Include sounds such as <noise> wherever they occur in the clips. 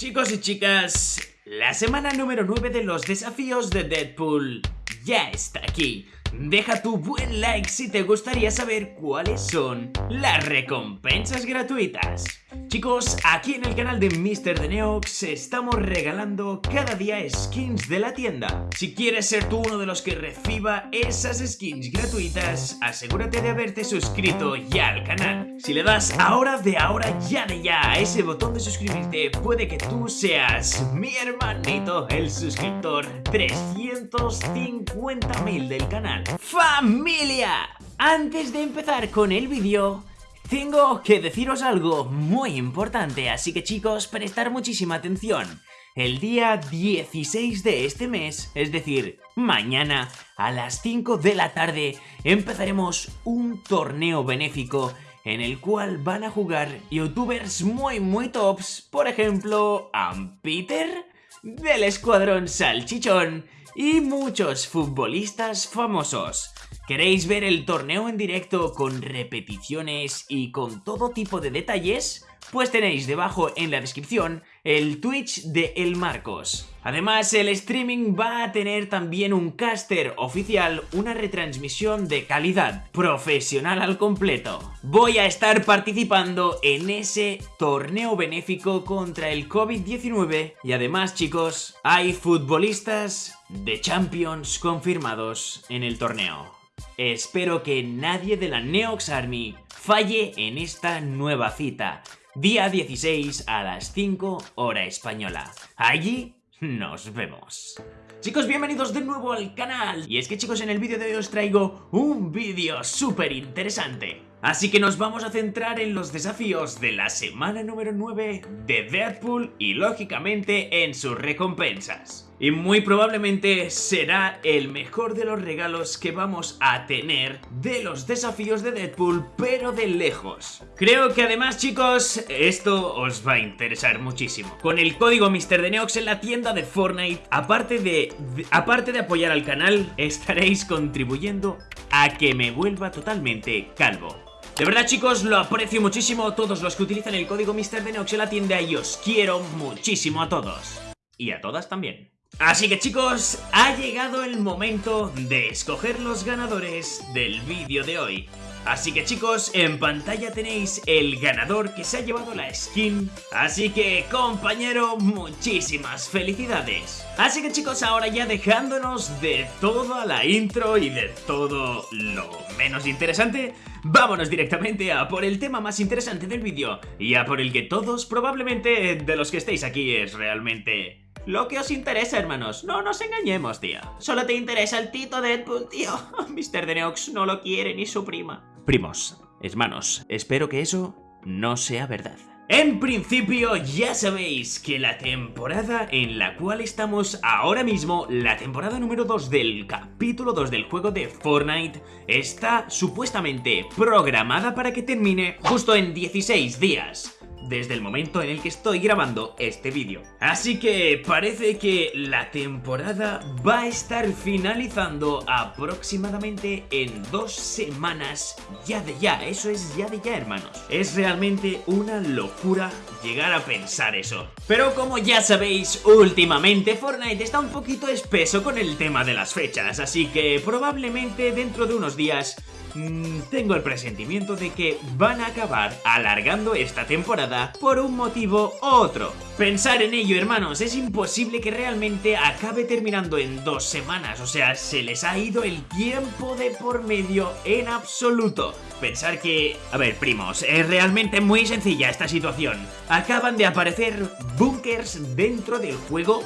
Chicos y chicas, la semana número 9 de los desafíos de Deadpool ya está aquí. Deja tu buen like si te gustaría saber cuáles son las recompensas gratuitas. Chicos, aquí en el canal de Mr. The Neox estamos regalando cada día skins de la tienda. Si quieres ser tú uno de los que reciba esas skins gratuitas, asegúrate de haberte suscrito ya al canal. Si le das ahora de ahora ya de ya a ese botón de suscribirte, puede que tú seas mi hermanito, el suscriptor 350.000 del canal. ¡Familia! Antes de empezar con el vídeo, tengo que deciros algo muy importante, así que chicos, prestar muchísima atención. El día 16 de este mes, es decir, mañana a las 5 de la tarde, empezaremos un torneo benéfico en el cual van a jugar youtubers muy muy tops, por ejemplo, Ampeter del Escuadrón Salchichón y muchos futbolistas famosos. ¿Queréis ver el torneo en directo con repeticiones y con todo tipo de detalles? Pues tenéis debajo en la descripción el Twitch de El Marcos. Además, el streaming va a tener también un caster oficial, una retransmisión de calidad, profesional al completo. Voy a estar participando en ese torneo benéfico contra el COVID-19 y además, chicos, hay futbolistas de Champions confirmados en el torneo. Espero que nadie de la Neox Army falle en esta nueva cita. Día 16 a las 5 hora española. Allí nos vemos. Chicos, bienvenidos de nuevo al canal. Y es que chicos, en el vídeo de hoy os traigo un vídeo súper interesante. Así que nos vamos a centrar en los desafíos de la semana número 9 de Deadpool y lógicamente en sus recompensas. Y muy probablemente será el mejor de los regalos que vamos a tener de los desafíos de Deadpool, pero de lejos. Creo que además chicos, esto os va a interesar muchísimo. Con el código MrDeneox en la tienda de Fortnite, aparte de, aparte de apoyar al canal, estaréis contribuyendo a que me vuelva totalmente calvo. De verdad chicos, lo aprecio muchísimo todos los que utilizan el código MrDenox en la tienda y os quiero muchísimo a todos. Y a todas también. Así que chicos, ha llegado el momento de escoger los ganadores del vídeo de hoy. Así que chicos, en pantalla tenéis el ganador que se ha llevado la skin. Así que compañero, muchísimas felicidades. Así que chicos, ahora ya dejándonos de toda la intro y de todo lo menos interesante, vámonos directamente a por el tema más interesante del vídeo y a por el que todos probablemente de los que estéis aquí es realmente lo que os interesa, hermanos. No nos engañemos, tío. Solo te interesa el Tito Deadpool, tío. <laughs> Mr. Deneox no lo quiere ni su prima. Primos, hermanos, espero que eso no sea verdad. En principio ya sabéis que la temporada en la cual estamos ahora mismo, la temporada número 2 del capítulo 2 del juego de Fortnite, está supuestamente programada para que termine justo en 16 días desde el momento en el que estoy grabando este vídeo. Así que parece que la temporada va a estar finalizando aproximadamente en dos semanas ya de ya, eso es ya de ya hermanos. Es realmente una locura llegar a pensar eso. Pero como ya sabéis, últimamente Fortnite está un poquito espeso con el tema de las fechas, así que probablemente dentro de unos días Mm, tengo el presentimiento de que van a acabar alargando esta temporada por un motivo u otro. Pensar en ello, hermanos, es imposible que realmente acabe terminando en dos semanas, o sea, se les ha ido el tiempo de por medio en absoluto. Pensar que... A ver, primos, es realmente muy sencilla esta situación. Acaban de aparecer bunkers dentro del juego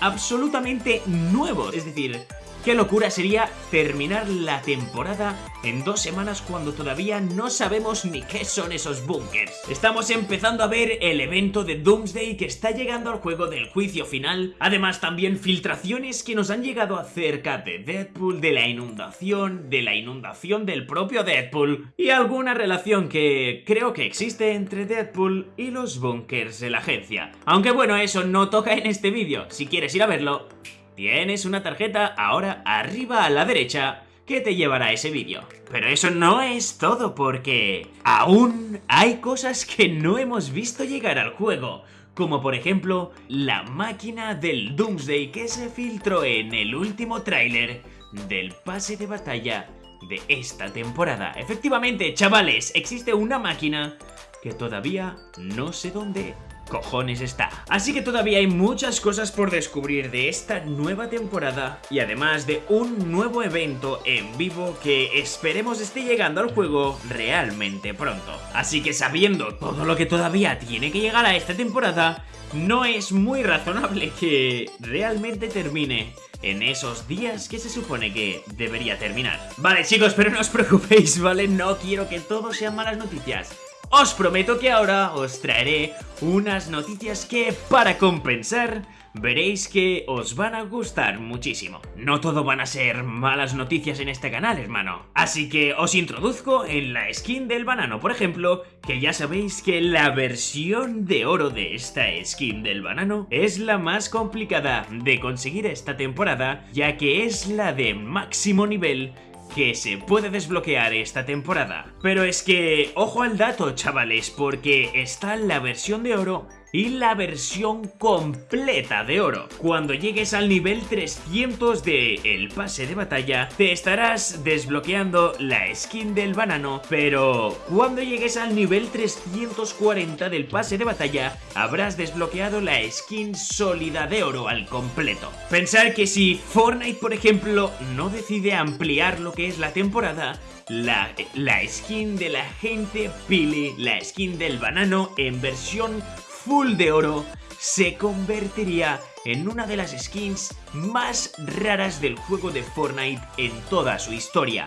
absolutamente nuevos, es decir, Qué locura sería terminar la temporada en dos semanas cuando todavía no sabemos ni qué son esos bunkers. Estamos empezando a ver el evento de Doomsday que está llegando al juego del juicio final. Además también filtraciones que nos han llegado acerca de Deadpool, de la inundación, de la inundación del propio Deadpool y alguna relación que creo que existe entre Deadpool y los bunkers de la agencia. Aunque bueno, eso no toca en este vídeo. Si quieres ir a verlo, Tienes una tarjeta ahora arriba a la derecha que te llevará a ese vídeo. Pero eso no es todo porque aún hay cosas que no hemos visto llegar al juego como por ejemplo la máquina del Doomsday que se filtró en el último tráiler del pase de batalla de esta temporada. Efectivamente, chavales, existe una máquina que todavía no sé dónde cojones está. Así que todavía hay muchas cosas por descubrir de esta nueva temporada y además de un nuevo evento en vivo que esperemos esté llegando al juego realmente pronto. Así que sabiendo todo lo que todavía tiene que llegar a esta temporada, no es muy razonable que realmente termine en esos días que se supone que debería terminar. Vale chicos, pero no os preocupéis, ¿vale? No quiero que todo sean malas noticias. Os prometo que ahora os traeré unas noticias que, para compensar, veréis que os van a gustar muchísimo. No todo van a ser malas noticias en este canal, hermano. Así que os introduzco en la skin del banano, por ejemplo, que ya sabéis que la versión de oro de esta skin del banano es la más complicada de conseguir esta temporada, ya que es la de máximo nivel que se puede desbloquear esta temporada. Pero es que, ojo al dato chavales, porque está la versión de oro y la versión completa de oro. Cuando llegues al nivel 300 de el pase de batalla, te estarás desbloqueando la skin del banano, pero cuando llegues al nivel 340 del pase de batalla, habrás desbloqueado la skin sólida de oro al completo. Pensar que si Fortnite, por ejemplo, no decide ampliar lo que es la temporada, la, la, skin de la gente Pili, la skin del banano en versión full de oro se convertiría en una de las skins más raras del juego de Fortnite en toda su historia.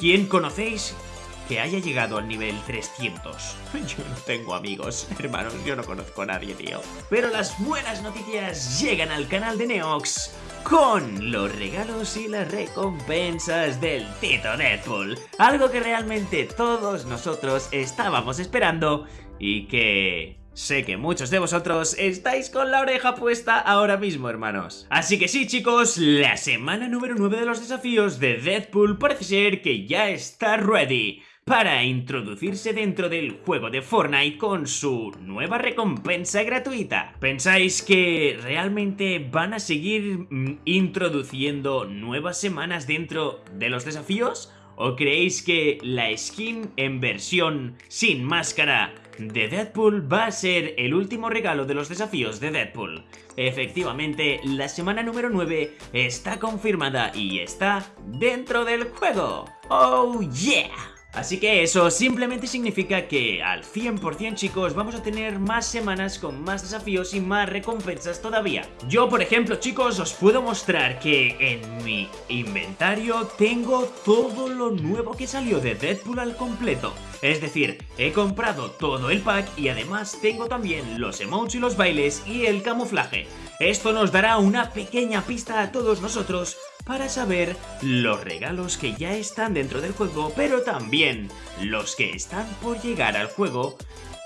¿Quién conocéis que haya llegado al nivel 300? <laughs> Yo no tengo amigos, <laughs> hermanos, yo no conozco a nadie, tío. Pero las buenas noticias llegan al canal de Neox con los regalos y las recompensas del Tito Deadpool. Algo que realmente todos nosotros estábamos esperando y que Sé que muchos de vosotros estáis con la oreja puesta ahora mismo, hermanos. Así que sí, chicos, la semana número 9 de los desafíos de Deadpool parece ser que ya está ready para introducirse dentro del juego de Fortnite con su nueva recompensa gratuita. ¿Pensáis que realmente van a seguir mm, introduciendo nuevas semanas dentro de los desafíos? ¿O creéis que la skin en versión sin máscara de Deadpool va a ser el último regalo de los desafíos de Deadpool. Efectivamente, la semana número 9 está confirmada y está dentro del juego. ¡Oh yeah! Así que eso simplemente significa que al 100% chicos vamos a tener más semanas con más desafíos y más recompensas todavía. Yo por ejemplo chicos os puedo mostrar que en mi inventario tengo todo lo nuevo que salió de Deadpool al completo. Es decir, he comprado todo el pack y además tengo también los emotes y los bailes y el camuflaje. Esto nos dará una pequeña pista a todos nosotros para saber los regalos que ya están dentro del juego, pero también los que están por llegar al juego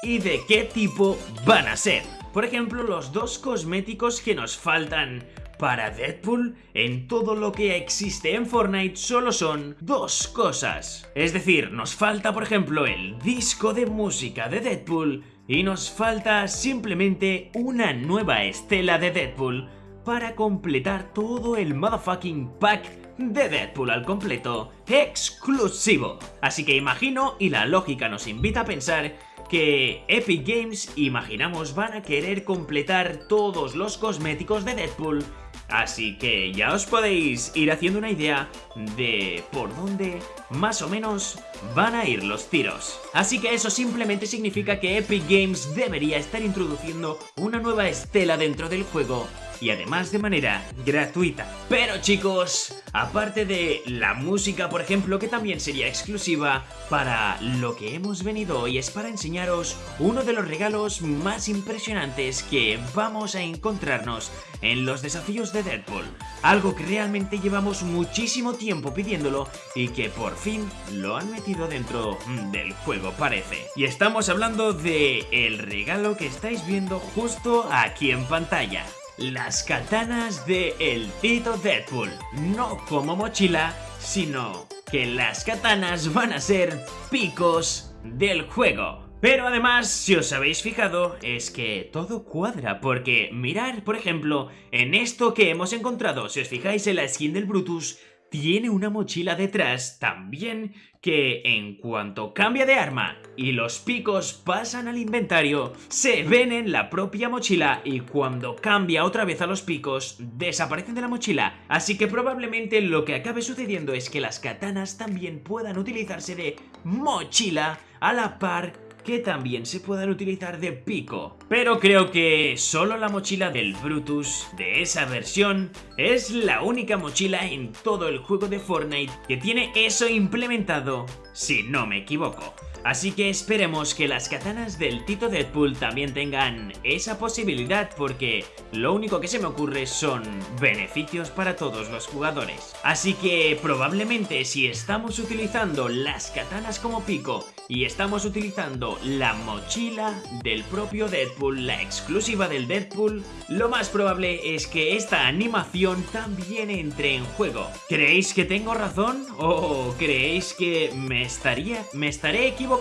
y de qué tipo van a ser. Por ejemplo, los dos cosméticos que nos faltan para Deadpool, en todo lo que existe en Fortnite solo son dos cosas. Es decir, nos falta por ejemplo el disco de música de Deadpool y nos falta simplemente una nueva estela de Deadpool para completar todo el motherfucking pack de Deadpool al completo, exclusivo. Así que imagino, y la lógica nos invita a pensar, que Epic Games, imaginamos, van a querer completar todos los cosméticos de Deadpool Así que ya os podéis ir haciendo una idea de por dónde más o menos van a ir los tiros. Así que eso simplemente significa que Epic Games debería estar introduciendo una nueva estela dentro del juego y además de manera gratuita. Pero chicos, aparte de la música por ejemplo que también sería exclusiva, para lo que hemos venido hoy es para enseñaros uno de los regalos más impresionantes que vamos a encontrarnos en los desafíos de Deadpool. Algo que realmente llevamos muchísimo tiempo pidiéndolo y que por fin lo han metido dentro del juego parece. Y estamos hablando de el regalo que estáis viendo justo aquí en pantalla las katanas de El Tito Deadpool. No como mochila, sino que las katanas van a ser picos del juego. Pero además, si os habéis fijado, es que todo cuadra, porque mirar, por ejemplo, en esto que hemos encontrado, si os fijáis en la skin del Brutus, tiene una mochila detrás también que en cuanto cambia de arma y los picos pasan al inventario, se ven en la propia mochila y cuando cambia otra vez a los picos, desaparecen de la mochila. Así que probablemente lo que acabe sucediendo es que las katanas también puedan utilizarse de mochila a la par que también se puedan utilizar de pico. Pero creo que solo la mochila del Brutus de esa versión es la única mochila en todo el juego de Fortnite que tiene eso implementado, si no me equivoco. Así que esperemos que las katanas del Tito Deadpool también tengan esa posibilidad porque lo único que se me ocurre son beneficios para todos los jugadores. Así que probablemente si estamos utilizando las katanas como pico y estamos utilizando la mochila del propio Deadpool, la exclusiva del Deadpool, lo más probable es que esta animación también entre en juego. ¿Creéis que tengo razón o creéis que me estaría me estaré equivocando?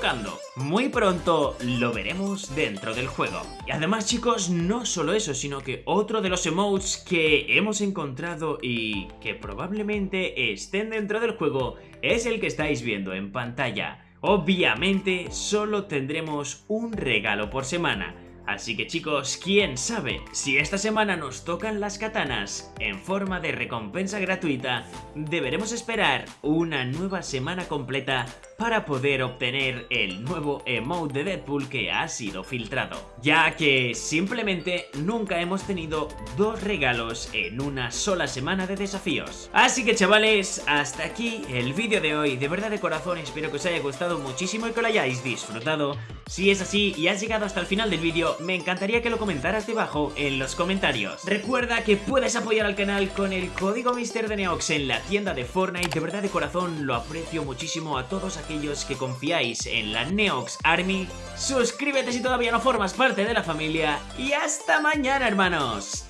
Muy pronto lo veremos dentro del juego. Y además chicos, no solo eso, sino que otro de los emotes que hemos encontrado y que probablemente estén dentro del juego es el que estáis viendo en pantalla. Obviamente solo tendremos un regalo por semana, Así que chicos, quién sabe, si esta semana nos tocan las katanas en forma de recompensa gratuita, deberemos esperar una nueva semana completa para poder obtener el nuevo emote de Deadpool que ha sido filtrado. Ya que simplemente nunca hemos tenido dos regalos en una sola semana de desafíos. Así que chavales, hasta aquí el vídeo de hoy. De verdad de corazón espero que os haya gustado muchísimo y que lo hayáis disfrutado. Si es así y has llegado hasta el final del vídeo, me encantaría que lo comentaras debajo en los comentarios. Recuerda que puedes apoyar al canal con el código Mister de Neox en la tienda de Fortnite. De verdad de corazón lo aprecio muchísimo a todos aquellos que confiáis en la Neox Army. Suscríbete si todavía no formas parte de la familia y hasta mañana hermanos.